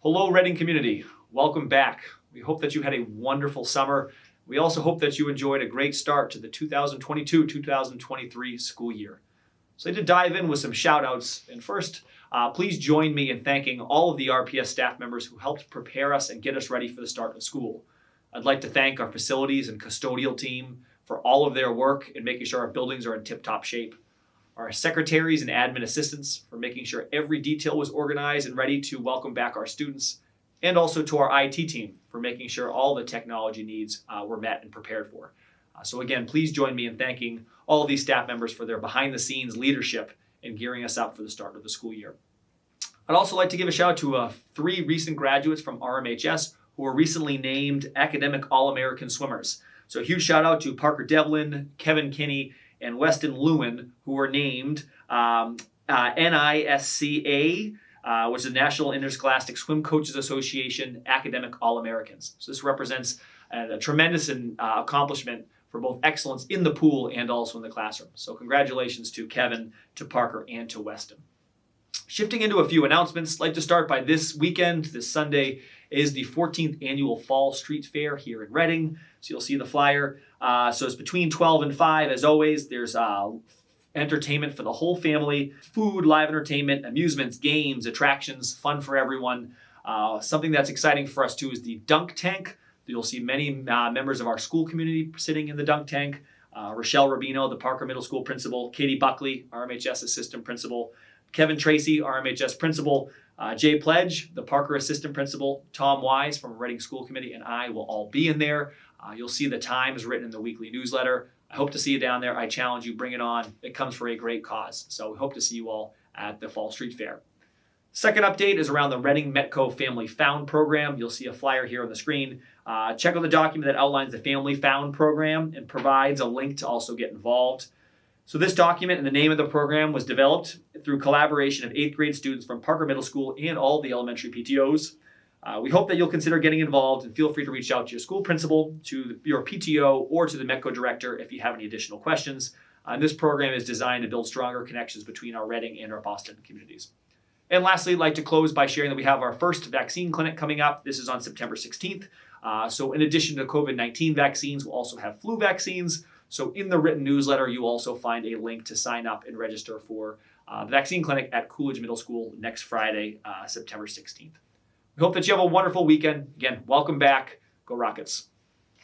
Hello, Reading community. Welcome back. We hope that you had a wonderful summer. We also hope that you enjoyed a great start to the 2022 2023 school year. So, like to dive in with some shout outs. And first, uh, please join me in thanking all of the RPS staff members who helped prepare us and get us ready for the start of school. I'd like to thank our facilities and custodial team for all of their work in making sure our buildings are in tip top shape. Our secretaries and admin assistants for making sure every detail was organized and ready to welcome back our students. And also to our IT team for making sure all the technology needs uh, were met and prepared for. Uh, so, again, please join me in thanking all of these staff members for their behind the scenes leadership in gearing us up for the start of the school year. I'd also like to give a shout out to uh, three recent graduates from RMHS who were recently named Academic All American Swimmers. So, a huge shout out to Parker Devlin, Kevin Kinney, and Weston Lewin, who were named um, uh, NISCA, uh, which is the National Interscholastic Swim Coaches Association Academic All Americans. So, this represents a, a tremendous uh, accomplishment for both excellence in the pool and also in the classroom. So, congratulations to Kevin, to Parker, and to Weston. Shifting into a few announcements, I'd like to start by this weekend, this Sunday, is the 14th annual Fall Street Fair here in Reading. So you'll see the flyer. Uh, so it's between 12 and 5. As always, there's uh, entertainment for the whole family, food, live entertainment, amusements, games, attractions, fun for everyone. Uh, something that's exciting for us too is the dunk tank. You'll see many uh, members of our school community sitting in the dunk tank. Uh, Rochelle Rubino, the Parker Middle School principal, Katie Buckley, RMHS assistant principal, Kevin Tracy, RMHS principal, uh, Jay Pledge, the Parker assistant principal, Tom Wise from Reading School Committee, and I will all be in there. Uh, you'll see the times written in the weekly newsletter. I hope to see you down there. I challenge you, bring it on. It comes for a great cause. So we hope to see you all at the Fall Street Fair. Second update is around the Reading Metco Family Found program. You'll see a flyer here on the screen. Uh, check out the document that outlines the Family Found program and provides a link to also get involved. So this document and the name of the program was developed through collaboration of eighth grade students from Parker Middle School and all the elementary PTOs. Uh, we hope that you'll consider getting involved and feel free to reach out to your school principal, to your PTO, or to the METCO director if you have any additional questions. Uh, this program is designed to build stronger connections between our Reading and our Boston communities. And lastly, I'd like to close by sharing that we have our first vaccine clinic coming up. This is on September 16th. Uh, so, in addition to COVID 19 vaccines, we'll also have flu vaccines. So in the written newsletter, you also find a link to sign up and register for uh, the vaccine clinic at Coolidge Middle School next Friday, uh, September 16th. We hope that you have a wonderful weekend. Again, welcome back. Go Rockets.